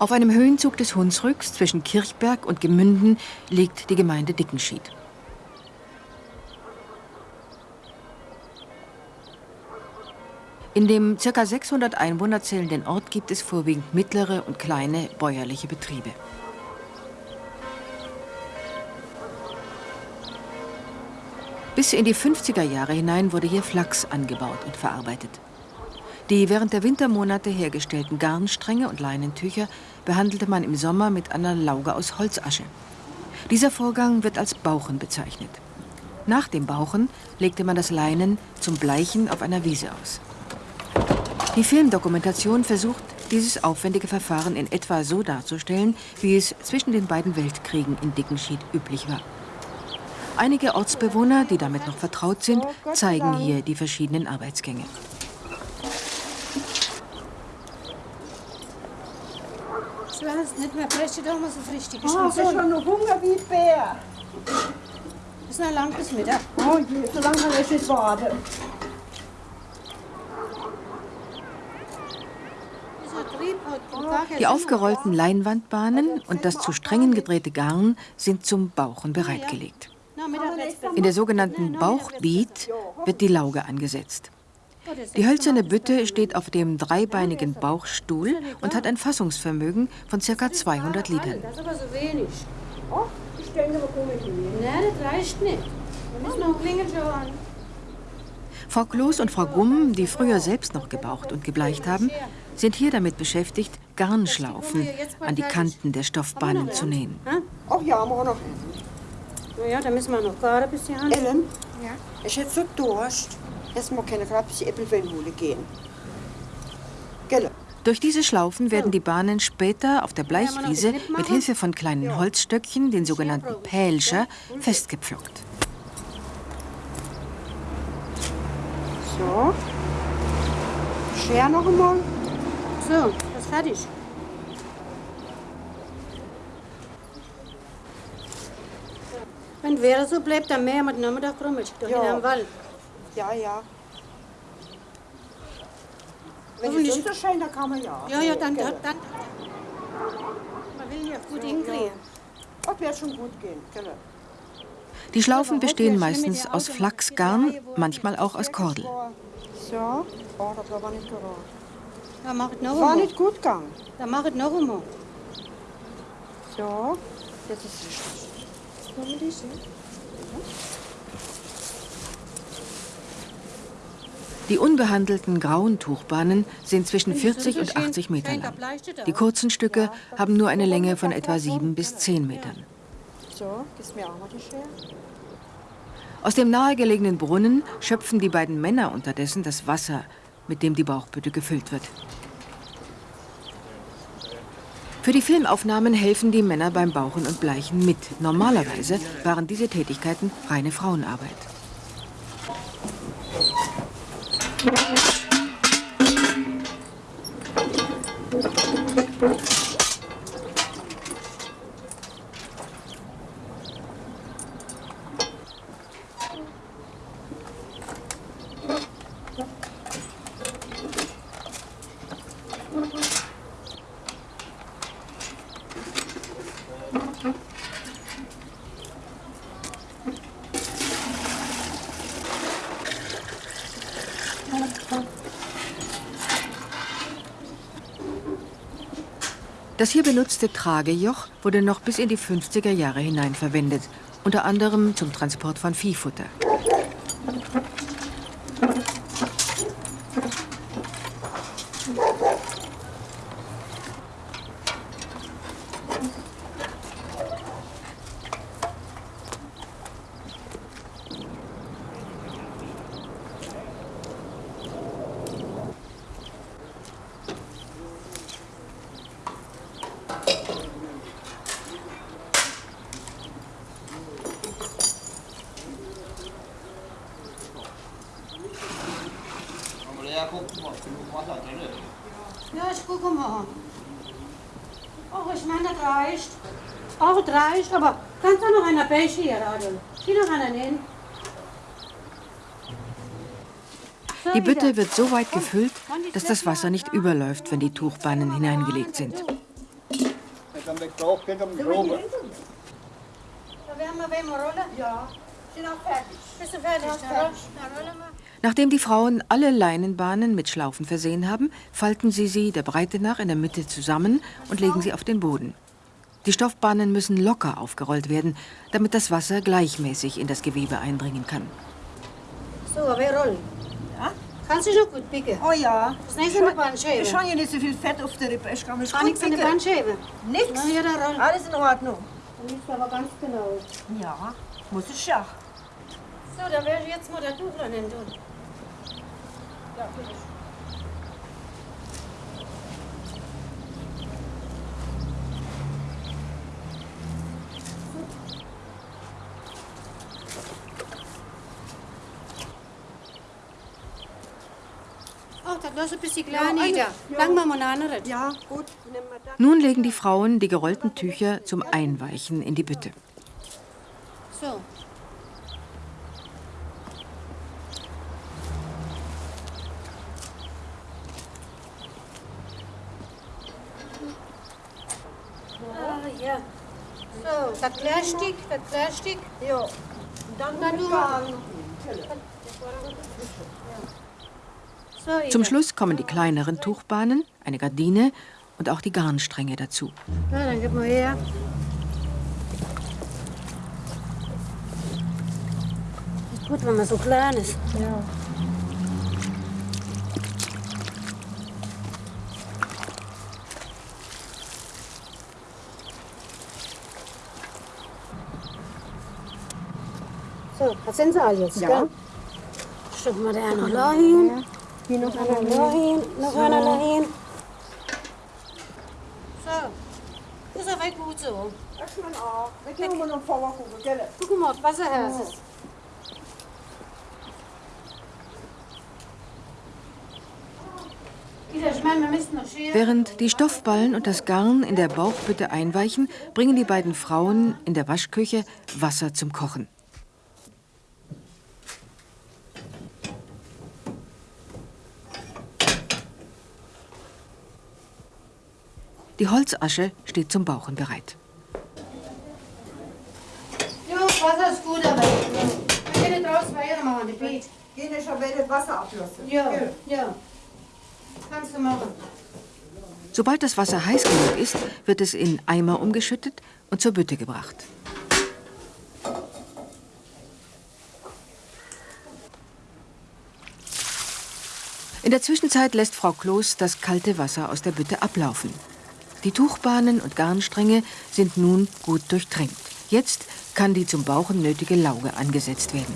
Auf einem Höhenzug des Hunsrücks zwischen Kirchberg und Gemünden liegt die Gemeinde Dickenschied. In dem ca. 600 Einwohner zählenden Ort gibt es vorwiegend mittlere und kleine bäuerliche Betriebe. Bis in die 50er Jahre hinein wurde hier Flachs angebaut und verarbeitet. Die während der Wintermonate hergestellten Garnstränge und Leinentücher behandelte man im Sommer mit einer Lauge aus Holzasche. Dieser Vorgang wird als Bauchen bezeichnet. Nach dem Bauchen legte man das Leinen zum Bleichen auf einer Wiese aus. Die Filmdokumentation versucht, dieses aufwendige Verfahren in etwa so darzustellen, wie es zwischen den beiden Weltkriegen in Dickenschied üblich war. Einige Ortsbewohner, die damit noch vertraut sind, zeigen hier die verschiedenen Arbeitsgänge. Ich weiß nicht mehr, vielleicht doch mal so richtig. Ich habe schon noch Hunger wie Bär. Ist noch lang bis Mittag. Oh je, so lange kann ich nicht warten. Die aufgerollten Leinwandbahnen und das zu Strängen gedrehte Garn sind zum Bauchen bereitgelegt. In der sogenannten Bauchbiet wird die Lauge angesetzt. Die hölzerne Bütte steht auf dem dreibeinigen Bauchstuhl und hat ein Fassungsvermögen von ca. 200 Litern. Das ist aber so wenig. Oh, ich denke, wir kommen nicht Nein, das reicht nicht. Wir müssen noch Klingel schauen. Frau Kloß und Frau Gumm, die früher selbst noch gebaucht und gebleicht haben, sind hier damit beschäftigt, Garnschlaufen an die Kanten der Stoffbahnen zu nähen. Ach ja, haben wir auch noch. Na ja, da müssen wir noch gerade bis die Hand. Ellen, ja? ich hätte so Durst. Jetzt mal keine die Äppelweinhole gehen. Gelle. Durch diese Schlaufen werden die Bahnen später auf der Bleichwiese mit Hilfe von kleinen Holzstöckchen, den sogenannten Pälscher, festgepflockt. So. Scher noch einmal. So, das ist fertig. Wenn es wäre so bleibt, dann mehr mit Nachmittag krummelt. Doch Ja. Wald. Ja, ja. Wenn es so scheint, dann kann man ja. Ja, ja, dann, Gelle. dann, dann. Man will ja gut hinkriegen. Das wird schon gut gehen. Gelle. Die Schlaufen bestehen meistens aus Flachsgarn, manchmal auch aus Kordel. So. Oh, das war aber nicht gerade. Dann mach es noch War nicht gut gegangen. Dann mach es noch einmal. So. Jetzt ist es. Die unbehandelten grauen Tuchbahnen sind zwischen 40 und 80 Meter lang. Die kurzen Stücke haben nur eine Länge von etwa 7 bis 10 Metern. Aus dem nahegelegenen Brunnen schöpfen die beiden Männer unterdessen das Wasser, mit dem die Bauchbütte gefüllt wird. Für die Filmaufnahmen helfen die Männer beim Bauchen und Bleichen mit. Normalerweise waren diese Tätigkeiten reine Frauenarbeit. Thank you. Das hier benutzte Tragejoch wurde noch bis in die 50er Jahre hinein verwendet, unter anderem zum Transport von Viehfutter. Gucke mal. Ach, ich meine, das reicht. Ach, das reicht, aber kannst du noch einer Bäche hier, Adel? Zieh noch einer hin. So, Die Bütte wird so weit gefüllt, dass das Wasser nicht überläuft, wenn die Tuchbahnen hineingelegt sind. Dann weg drauf, geht um die Probe. Da werden wir wem rollen. Ja, sind auch fertig. Bist du fertig? Ja, Nachdem die Frauen alle Leinenbahnen mit Schlaufen versehen haben, falten sie sie der Breite nach in der Mitte zusammen und legen sie auf den Boden. Die Stoffbahnen müssen locker aufgerollt werden, damit das Wasser gleichmäßig in das Gewebe eindringen kann. So, wir rollen. Ja? Kannst du schon gut picken? Oh ja. Das nächste eine Bandscheibe. Ich habe ja nicht so viel Fett auf der Rippe. Ich kann mich Kann gut nichts an der picken. Bandscheibe. Nix. Na ja, da rollen. Alles in Ordnung. Dann liegt aber ganz genau. Ja, muss ich ja. So, dann werde ich jetzt mal das Tuch nehmen. Nun legen die Frauen die gerollten Tücher zum Einweichen in die Bütte. So. Ah, ja. So, das Plastik, das Plastik. Ja. Und dann, Dann nur-. Zum Schluss kommen die kleineren Tuchbahnen, eine Gardine und auch die Garnstränge dazu. Na, dann gib mal her. Ist gut, wenn man so klein ist. Ja. So, das sind sie alle jetzt, Ja. gell? Schicken wir da noch dahin. Hier noch Einer einer. dahin, noch einer dahin. So. Ist aber gut so. Das ist man auch. Da gehen wir noch vorher gucken, gell? Guck mal, ist. Wir müssen noch scheren. Während die Stoffballen und das Garn in der Bauchbütte einweichen, bringen die beiden Frauen in der Waschküche Wasser zum Kochen. Die Holzasche steht zum Bauchen bereit. Jo, Wasser ist gut, aber wir können draußen weitermachen, die Beet. Gehen schon wieder das Wasser ablassen. Ja, ja. Kannst du machen. Sobald das Wasser heiß genug ist, wird es in Eimer umgeschüttet und zur Bütte gebracht. In der Zwischenzeit lässt Frau Kloß das kalte Wasser aus der Bütte ablaufen. Die Tuchbahnen und Garnstränge sind nun gut durchtränkt. Jetzt kann die zum Bauchen nötige Lauge angesetzt werden.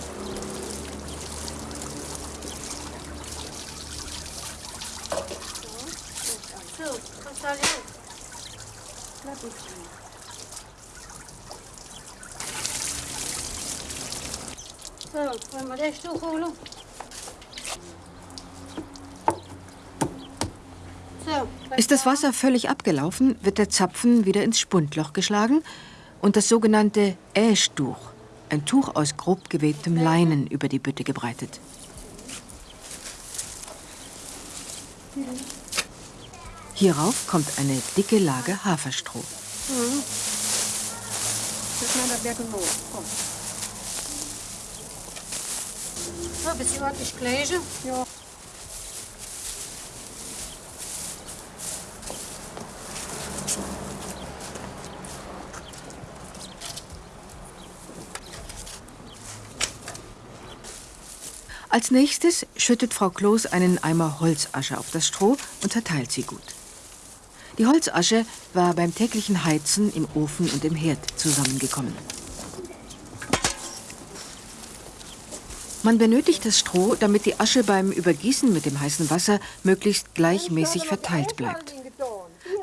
So, kannst du alle hin. So, wollen wir das Tuch holen? So, Ist das Wasser völlig abgelaufen, wird der Zapfen wieder ins Spundloch geschlagen und das sogenannte Äschtuch, ein Tuch aus grob gewebtem Leinen, über die Bütte gebreitet. Hierauf kommt eine dicke Lage Haferstroh. Ein bisschen ordentlich Gleiche. Ja. Als nächstes schüttet Frau Kloß einen Eimer Holzasche auf das Stroh und zerteilt sie gut. Die Holzasche war beim täglichen Heizen im Ofen und im Herd zusammengekommen. Man benötigt das Stroh, damit die Asche beim Übergießen mit dem heißen Wasser möglichst gleichmäßig verteilt bleibt.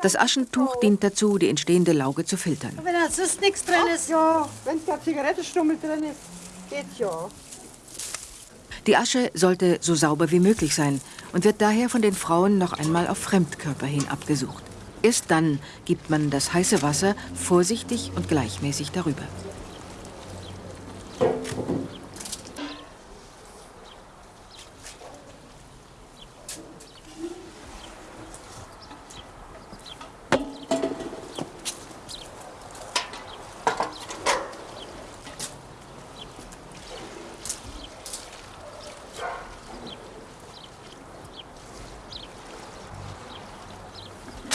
Das Aschentuch dient dazu, die entstehende Lauge zu filtern. Wenn da sonst nichts drin ist. Ja, wenn da Zigarettenstummel drin ist, geht's ja. Die Asche sollte so sauber wie möglich sein und wird daher von den Frauen noch einmal auf Fremdkörper hin abgesucht. Erst dann gibt man das heiße Wasser vorsichtig und gleichmäßig darüber.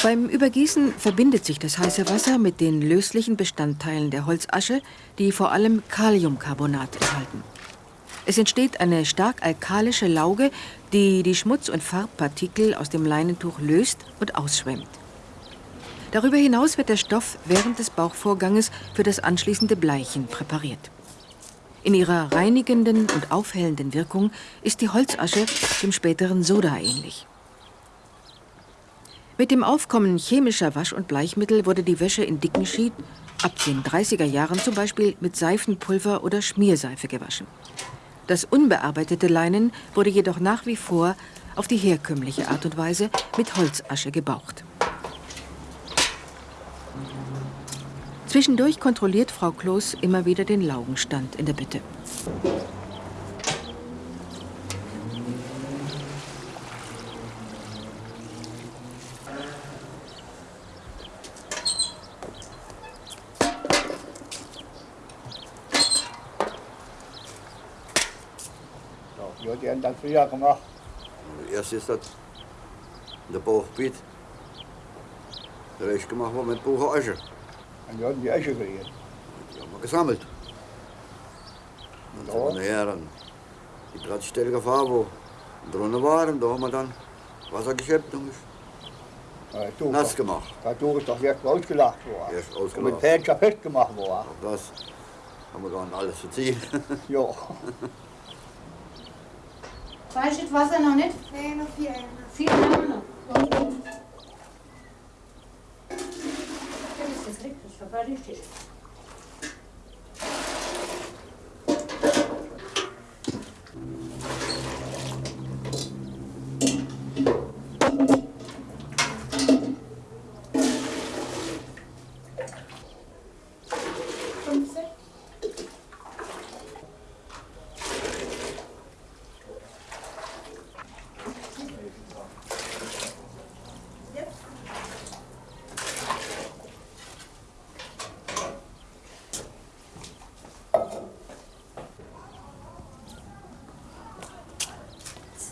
Beim Übergießen verbindet sich das heiße Wasser mit den löslichen Bestandteilen der Holzasche, die vor allem Kaliumcarbonat enthalten. Es entsteht eine stark alkalische Lauge, die die Schmutz- und Farbpartikel aus dem Leinentuch löst und ausschwemmt. Darüber hinaus wird der Stoff während des Bauchvorganges für das anschließende Bleichen präpariert. In ihrer reinigenden und aufhellenden Wirkung ist die Holzasche dem späteren Soda ähnlich. Mit dem Aufkommen chemischer Wasch- und Bleichmittel wurde die Wäsche in dicken Schied ab den 30er Jahren zum Beispiel mit Seifenpulver oder Schmierseife gewaschen. Das unbearbeitete Leinen wurde jedoch nach wie vor auf die herkömmliche Art und Weise mit Holzasche gebaucht. Zwischendurch kontrolliert Frau Kloß immer wieder den Laugenstand in der Bütte. Ja, die haben das früher gemacht. Erst ist das in der Bauchbiet. Der Rest gemacht war mit Buche Asche. Und die haben die Asche gekriegt. Die haben wir gesammelt. Und dann nachher an die Platzstelle gefahren, wo drinnen waren. Da haben wir dann Wasser geschöpft und Ja, du, nass gemacht. Dadurch ist doch erst ausgelacht worden. Erst Und mit ausgelacht. Pälscher festgemacht worden. Auch das haben wir gar nicht alles verziehen. Ja. Du das Wasser noch nicht? Nee, noch vier. Vier Jahre noch. Okay. Das ist richtig, war richtig.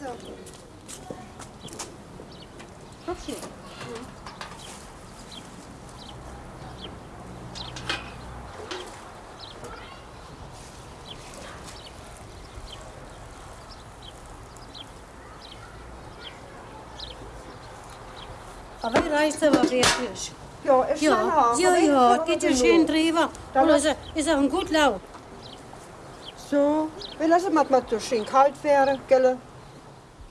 So. Okay. Aber die reicht aber wirklich. Ja, ist schon Ja, auch. ja, ja, geht ja schön drüber. Und was- ist, ist auch ein gut laut. So, wir lassen mal, mal so schön kalt werden, gell?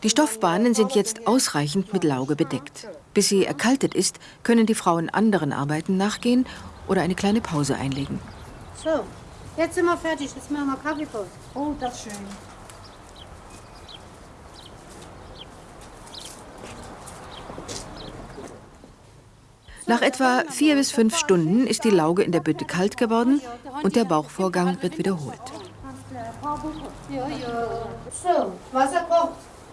Die Stoffbahnen sind jetzt ausreichend mit Lauge bedeckt. Bis sie erkaltet ist, können die Frauen anderen Arbeiten nachgehen oder eine kleine Pause einlegen. So, jetzt sind wir fertig. Jetzt machen wir Kaffeepause. Oh, das ist schön. Nach etwa vier bis fünf Stunden ist die Lauge in der Bütte kalt geworden und der Bauchvorgang wird wiederholt. So, Wasser kocht.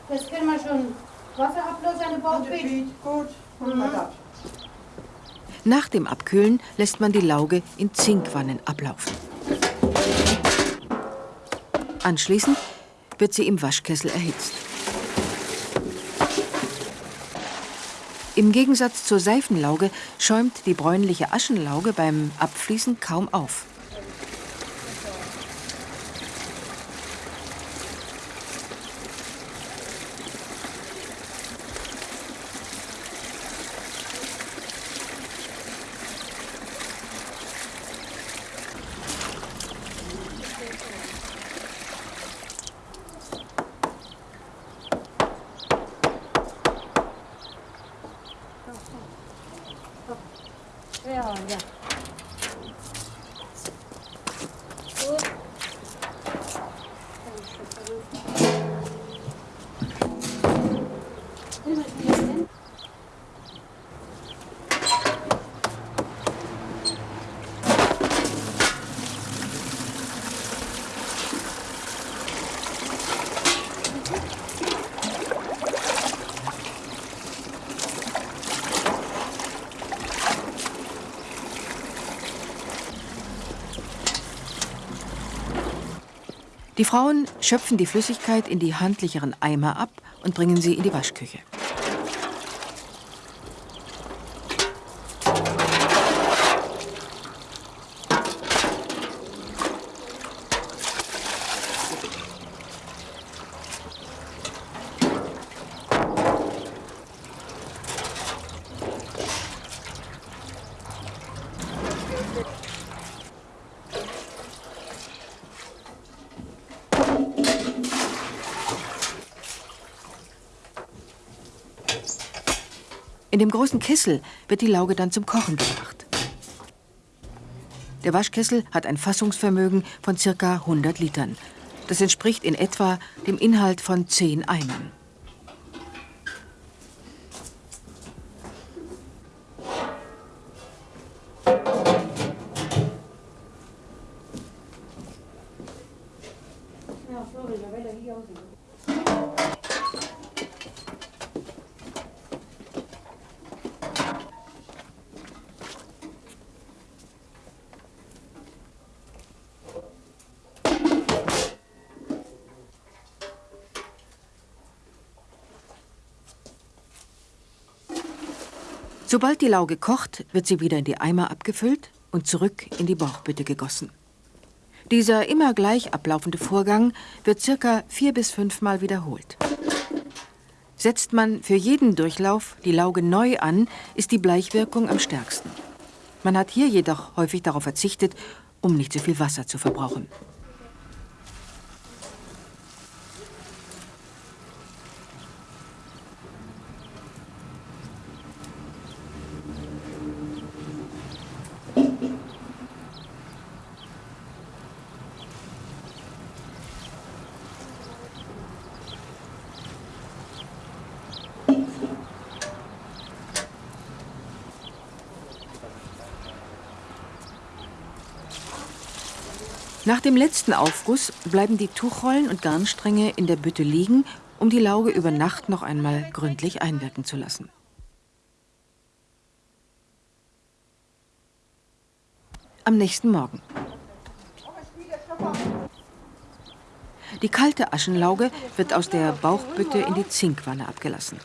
Jetzt können wir schon Wasser ablassen an den Bauchbeet. Gut, das. Nach dem Abkühlen lässt man die Lauge in Zinkwannen ablaufen. Anschließend wird sie im Waschkessel erhitzt. Im Gegensatz zur Seifenlauge schäumt die bräunliche Aschenlauge beim Abfließen kaum auf. Die Frauen schöpfen die Flüssigkeit in die handlicheren Eimer ab und bringen sie in die Waschküche. In dem großen Kessel wird die Lauge dann zum Kochen gebracht. Der Waschkessel hat ein Fassungsvermögen von ca. 100 Litern. Das entspricht in etwa dem Inhalt von 10 Eimern. Sobald die Lauge kocht, wird sie wieder in die Eimer abgefüllt und zurück in die Bauchbütte gegossen. Dieser immer gleich ablaufende Vorgang wird circa vier bis fünfmal wiederholt. Setzt man für jeden Durchlauf die Lauge neu an, ist die Bleichwirkung am stärksten. Man hat hier jedoch häufig darauf verzichtet, um nicht zu viel Wasser zu verbrauchen. Nach dem letzten Aufguss bleiben die Tuchrollen und Garnstränge in der Bütte liegen, um die Lauge über Nacht noch einmal gründlich einwirken zu lassen. Am nächsten Morgen. Die kalte Aschenlauge wird aus der Bauchbütte in die Zinkwanne abgelassen.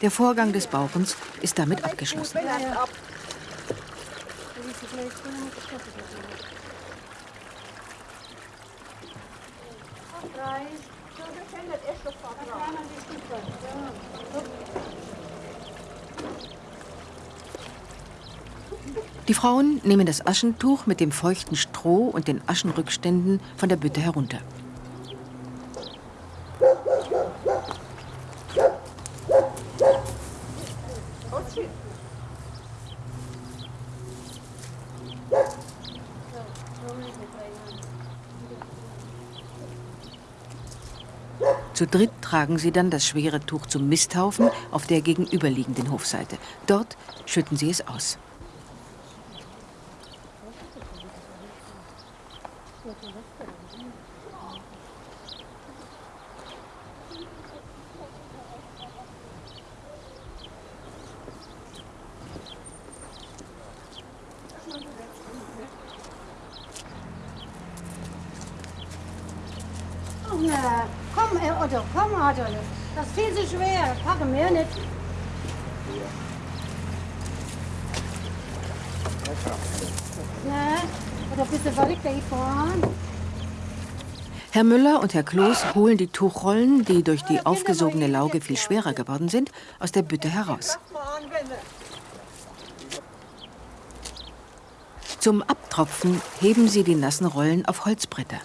Der Vorgang des Bauchens ist damit abgeschlossen. Die Frauen nehmen das Aschentuch mit dem feuchten Stroh und den Aschenrückständen von der Bütte herunter. Zu dritt tragen sie dann das schwere Tuch zum Misthaufen auf der gegenüberliegenden Hofseite. Dort schütten sie es aus. Oh, na, komm, äh, Otto, komm, Otto. Das ist viel zu schwer. Packe mehr nicht. Na, Otto, bist du verrückt, da fahren? Herr Müller und Herr Kloß holen die Tuchrollen, die durch die aufgesogene Lauge viel schwerer geworden sind, aus der Bütte heraus. Zum Abtropfen heben sie die nassen Rollen auf Holzbretter.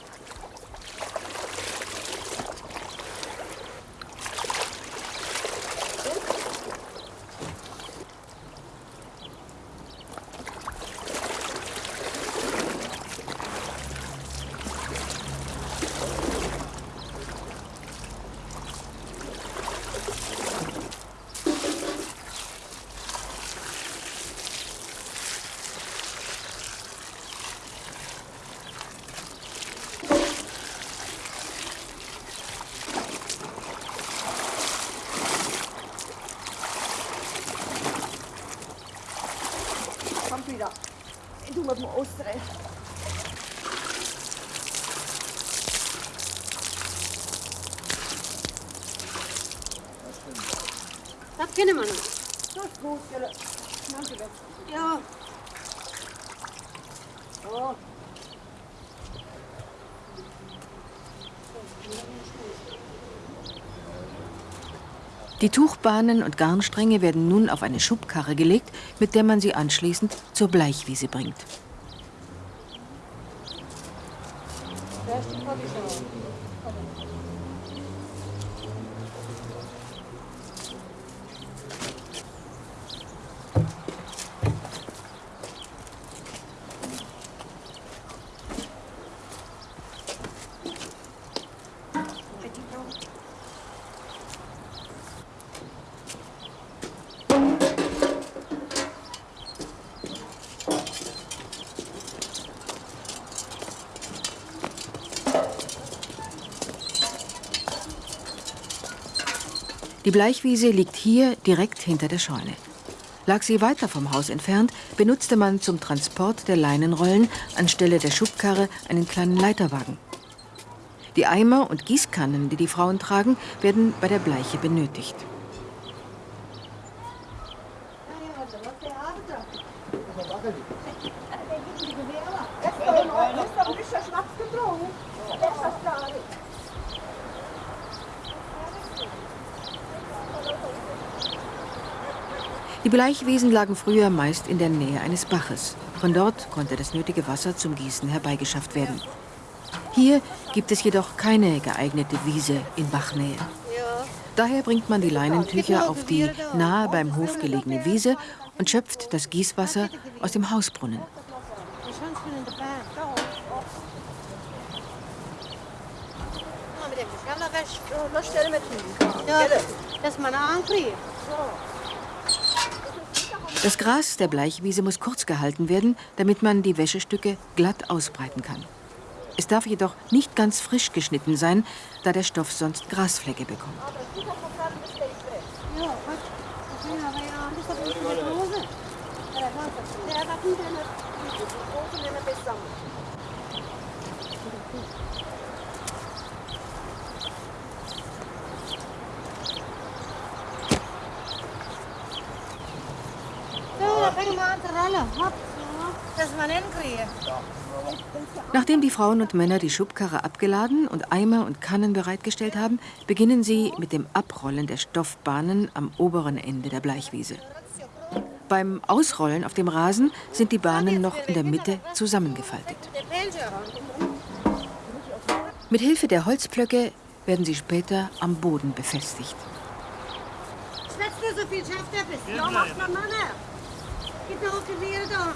Die Tuchbahnen und Garnstränge werden nun auf eine Schubkarre gelegt, mit der man sie anschließend zur Bleichwiese bringt. Die Bleichwiese liegt hier direkt hinter der Scheune. Lag sie weiter vom Haus entfernt, benutzte man zum Transport der Leinenrollen anstelle der Schubkarre einen kleinen Leiterwagen. Die Eimer und Gießkannen, die die Frauen tragen, werden bei der Bleiche benötigt. Die Bleichwiesen lagen früher meist in der Nähe eines Baches. Von dort konnte das nötige Wasser zum Gießen herbeigeschafft werden. Hier gibt es jedoch keine geeignete Wiese in Bachnähe. Daher bringt man die Leinentücher auf die nahe beim Hof gelegene Wiese und schöpft das Gießwasser aus dem Hausbrunnen. Ja, das ist meine Ankri. Das Gras der Bleichwiese muss kurz gehalten werden, damit man die Wäschestücke glatt ausbreiten kann. Es darf jedoch nicht ganz frisch geschnitten sein, da der Stoff sonst Grasflecke bekommt. Ja, wat? Ja, aber ja, das ist aber nicht mit Hose. Der hat nicht eine Ja, da fängt mal an zu rollen. Hopp. Das ist mein Ennkrieg. Nachdem die Frauen und Männer die Schubkarre abgeladen und Eimer und Kannen bereitgestellt haben, beginnen sie mit dem Abrollen der Stoffbahnen am oberen Ende der Bleichwiese. Beim Ausrollen auf dem Rasen sind die Bahnen noch in der Mitte zusammengefaltet. Mit Hilfe der Holzplöcke werden sie später am Boden befestigt. Schwätzt du so viel schafft er bist. Ja, mach mal Mann. Gib mir auch Gewehr da.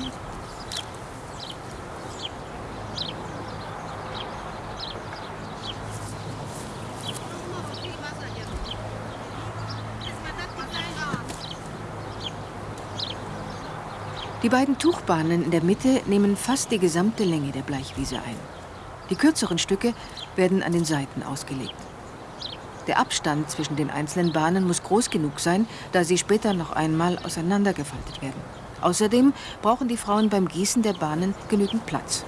Die beiden Tuchbahnen in der Mitte nehmen fast die gesamte Länge der Bleichwiese ein. Die kürzeren Stücke werden an den Seiten ausgelegt. Der Abstand zwischen den einzelnen Bahnen muss groß genug sein, da sie später noch einmal auseinandergefaltet werden. Außerdem brauchen die Frauen beim Gießen der Bahnen genügend Platz.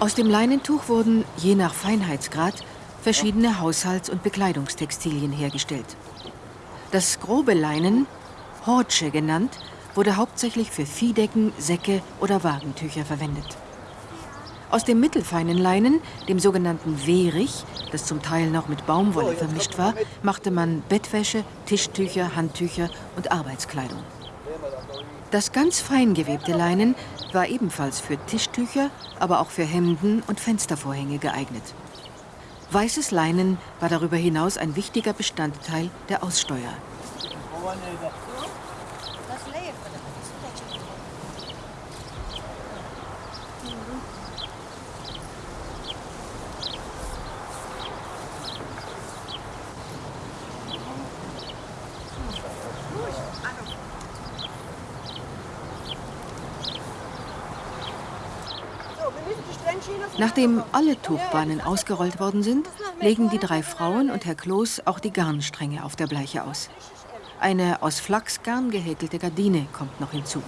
Aus dem Leinentuch wurden, je nach Feinheitsgrad, verschiedene Haushalts- und Bekleidungstextilien hergestellt. Das grobe Leinen, Hortsche genannt, wurde hauptsächlich für Viehdecken, Säcke oder Wagentücher verwendet. Aus dem mittelfeinen Leinen, dem sogenannten Wehrich, das zum Teil noch mit Baumwolle vermischt war, machte man Bettwäsche, Tischtücher, Handtücher und Arbeitskleidung. Das ganz fein gewebte Leinen war ebenfalls für Tischtücher, aber auch für Hemden und Fenstervorhänge geeignet. Weißes Leinen war darüber hinaus ein wichtiger Bestandteil der Aussteuer. Nachdem alle Tuchbahnen ausgerollt worden sind, legen die drei Frauen und Herr Kloß auch die Garnstränge auf der Bleiche aus. Eine aus Flachsgarn gehäkelte Gardine kommt noch hinzu.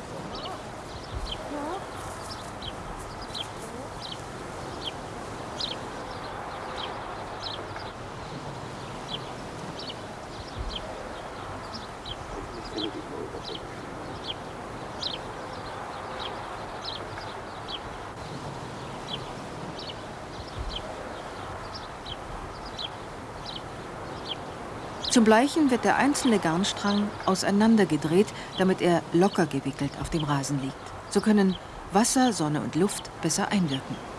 Zum Bleichen wird der einzelne Garnstrang auseinandergedreht, damit er locker gewickelt auf dem Rasen liegt. So können Wasser, Sonne und Luft besser einwirken.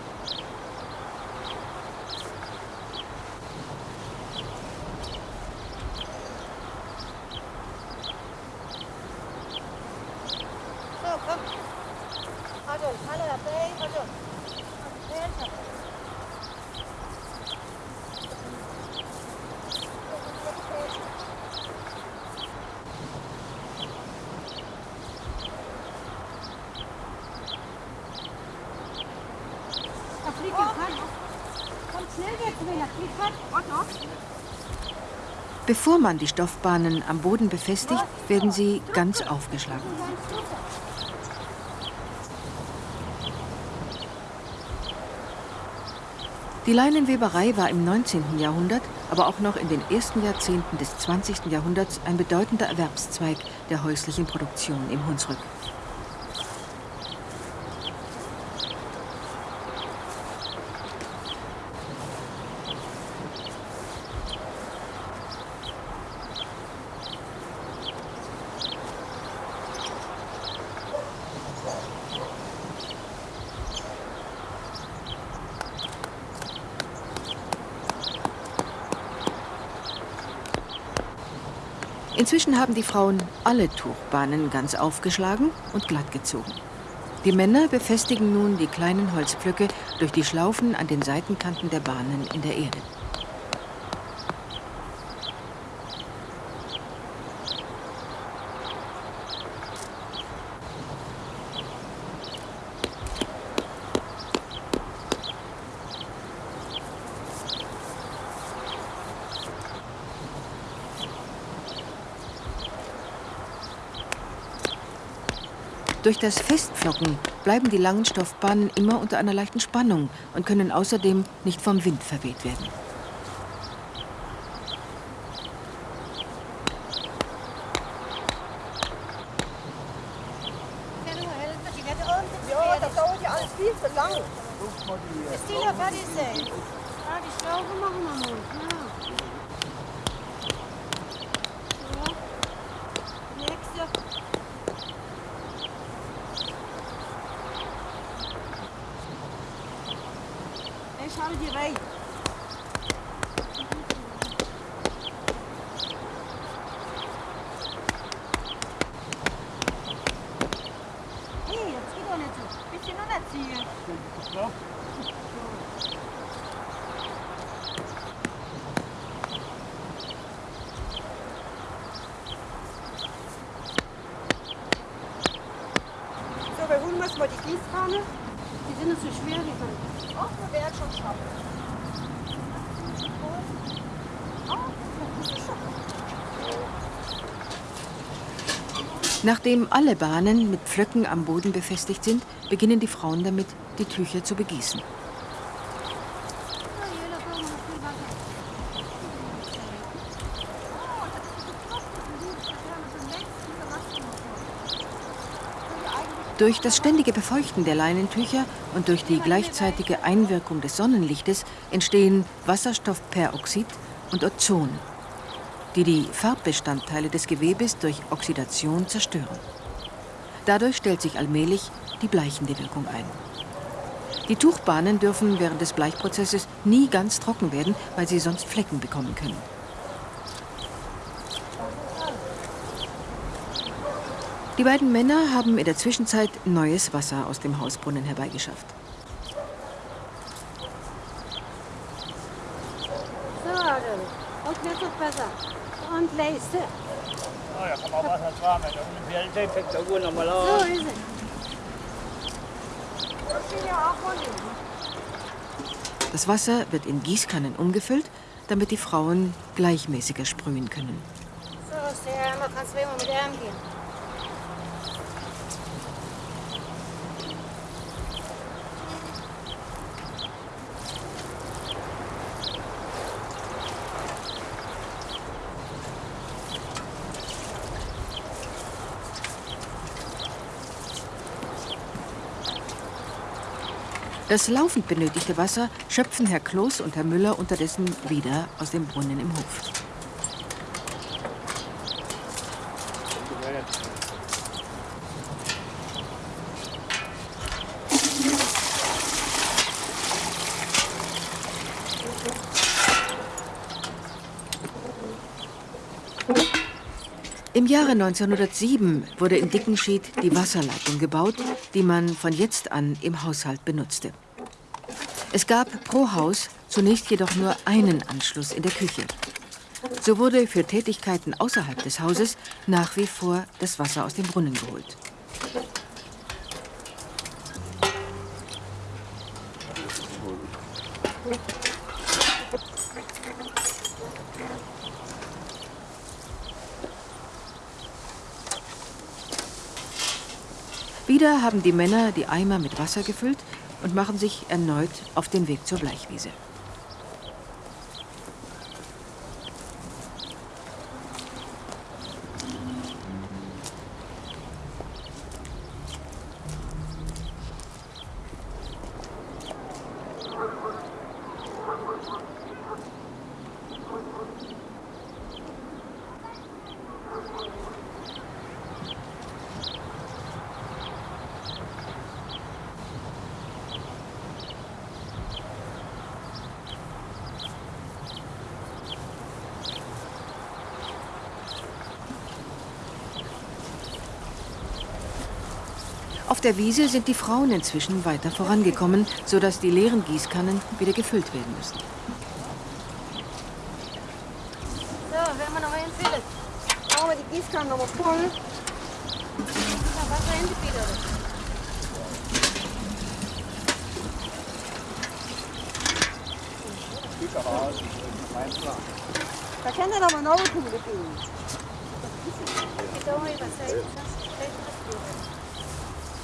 Bevor man die Stoffbahnen am Boden befestigt, werden sie ganz aufgeschlagen. Die Leinenweberei war im 19. Jahrhundert, aber auch noch in den ersten Jahrzehnten des 20. Jahrhunderts ein bedeutender Erwerbszweig der häuslichen Produktion im Hunsrück. Inzwischen haben die Frauen alle Tuchbahnen ganz aufgeschlagen und glatt gezogen. Die Männer befestigen nun die kleinen Holzpflöcke durch die Schlaufen an den Seitenkanten der Bahnen in der Erde. Durch das Festpflocken bleiben die langen Stoffbahnen immer unter einer leichten Spannung und können außerdem nicht vom Wind verweht werden. Ja, das dauert ja alles viel zu lang. Ist die noch fertig? Ja, die Schlaufe machen wir mal. Ja. Ja. Nächste. Ich habe die rein. Hey, jetzt geht doch nicht so. Bisschen runterziehen. So, wir holen uns mal die Gießkanne. Die sind nicht so schwer, die können. Ach, wir werden schon schaffen. Nachdem alle Bahnen mit Pflöcken am Boden befestigt sind, beginnen die Frauen damit, die Tücher zu begießen. Durch das ständige Befeuchten der Leinentücher und durch die gleichzeitige Einwirkung des Sonnenlichtes entstehen Wasserstoffperoxid und Ozon, die die Farbbestandteile des Gewebes durch Oxidation zerstören. Dadurch stellt sich allmählich die bleichende Wirkung ein. Die Tuchbahnen dürfen während des Bleichprozesses nie ganz trocken werden, weil sie sonst Flecken bekommen können. Die beiden Männer haben in der Zwischenzeit neues Wasser aus dem Hausbrunnen herbeigeschafft. So, Adel. Und jetzt wird besser. Leiste. Oh, da kann man Wasser dran, wenn fängt der Uhr nochmal So auf. ist es. Das Wasser wird in Gießkannen umgefüllt, damit die Frauen gleichmäßiger sprühen können. So, ist Ärmer. Kannst du immer mit Ärm gehen. Das laufend benötigte Wasser schöpfen Herr Kloß und Herr Müller unterdessen wieder aus dem Brunnen im Hof. Im Jahre 1907 wurde in Dickenschied die Wasserleitung gebaut, die man von jetzt an im Haushalt benutzte. Es gab pro Haus zunächst jedoch nur einen Anschluss in der Küche. So wurde für Tätigkeiten außerhalb des Hauses nach wie vor das Wasser aus dem Brunnen geholt. Wieder haben die Männer die Eimer mit Wasser gefüllt und machen sich erneut auf den Weg zur Bleichwiese. Der Wiese sind die Frauen inzwischen weiter vorangekommen, sodass die leeren Gießkannen wieder gefüllt werden müssen. So, werden wir noch einen füllen? Machen wir die Gießkanne nochmal voll. Wasser in die Bieder. Da kann er aber noch Kuhle gehen.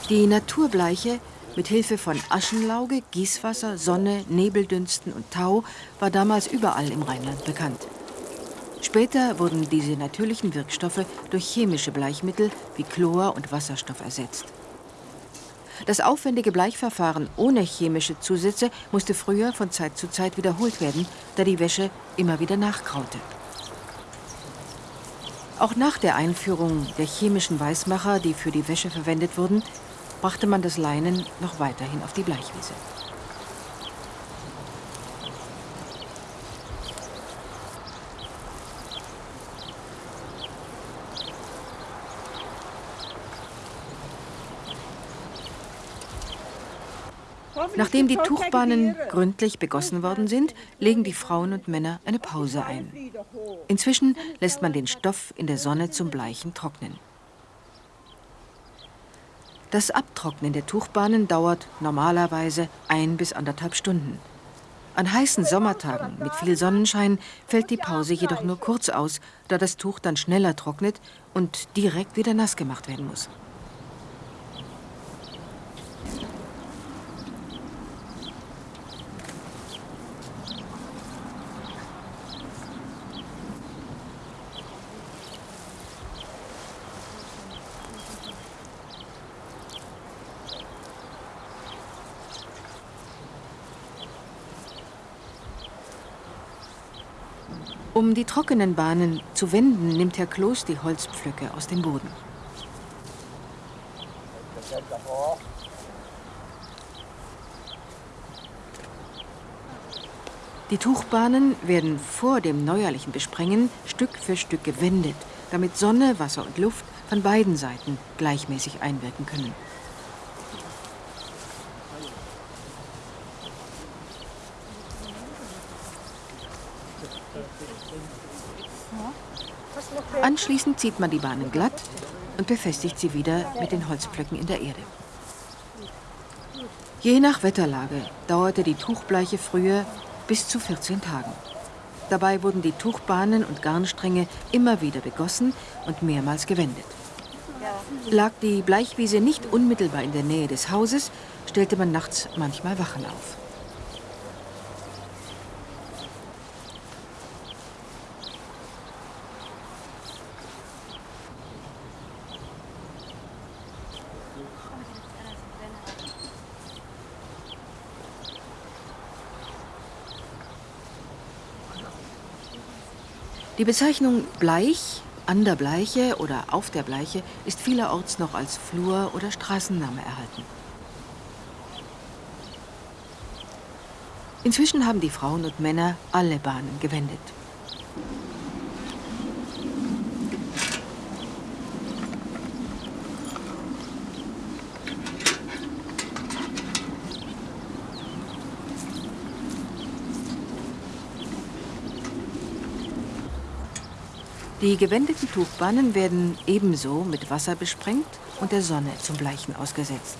Die Naturbleiche mit Hilfe von Aschenlauge, Gießwasser, Sonne, Nebeldünsten und Tau war damals überall im Rheinland bekannt. Später wurden diese natürlichen Wirkstoffe durch chemische Bleichmittel wie Chlor und Wasserstoff ersetzt. Das aufwendige Bleichverfahren ohne chemische Zusätze musste früher von Zeit zu Zeit wiederholt werden, da die Wäsche immer wieder nachgraute. Auch nach der Einführung der chemischen Weißmacher, die für die Wäsche verwendet wurden, brachte man das Leinen noch weiterhin auf die Bleichwiese. Nachdem die Tuchbahnen gründlich begossen worden sind, legen die Frauen und Männer eine Pause ein. Inzwischen lässt man den Stoff in der Sonne zum Bleichen trocknen. Das Abtrocknen der Tuchbahnen dauert normalerweise ein bis anderthalb Stunden. An heißen Sommertagen mit viel Sonnenschein fällt die Pause jedoch nur kurz aus, da das Tuch dann schneller trocknet und direkt wieder nass gemacht werden muss. Um die trockenen Bahnen zu wenden, nimmt Herr Kloß die Holzpflöcke aus dem Boden. Die Tuchbahnen werden vor dem neuerlichen Besprengen Stück für Stück gewendet, damit Sonne, Wasser und Luft von beiden Seiten gleichmäßig einwirken können. Anschließend zieht man die Bahnen glatt und befestigt sie wieder mit den Holzpflöcken in der Erde. Je nach Wetterlage dauerte die Tuchbleiche früher bis zu 14 Tagen. Dabei wurden die Tuchbahnen und Garnstränge immer wieder begossen und mehrmals gewendet. Lag die Bleichwiese nicht unmittelbar in der Nähe des Hauses, stellte man nachts manchmal Wachen auf. Die Bezeichnung Bleich, an der Bleiche oder auf der Bleiche ist vielerorts noch als Flur- oder Straßenname erhalten. Inzwischen haben die Frauen und Männer alle Bahnen gewendet. Die gewendeten Tuchbahnen werden ebenso mit Wasser besprengt und der Sonne zum Bleichen ausgesetzt.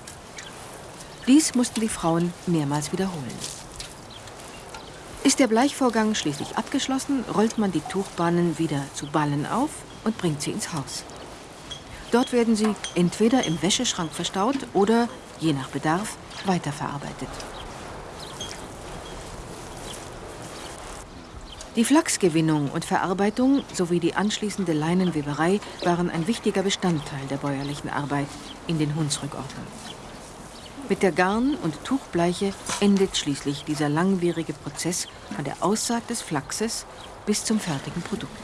Dies mussten die Frauen mehrmals wiederholen. Ist der Bleichvorgang schließlich abgeschlossen, rollt man die Tuchbahnen wieder zu Ballen auf und bringt sie ins Haus. Dort werden sie entweder im Wäscheschrank verstaut oder, je nach Bedarf, weiterverarbeitet. Die Flachsgewinnung und Verarbeitung sowie die anschließende Leinenweberei waren ein wichtiger Bestandteil der bäuerlichen Arbeit in den Hunsrückorten. Mit der Garn- und Tuchbleiche endet schließlich dieser langwierige Prozess von der Aussaat des Flachses bis zum fertigen Produkt.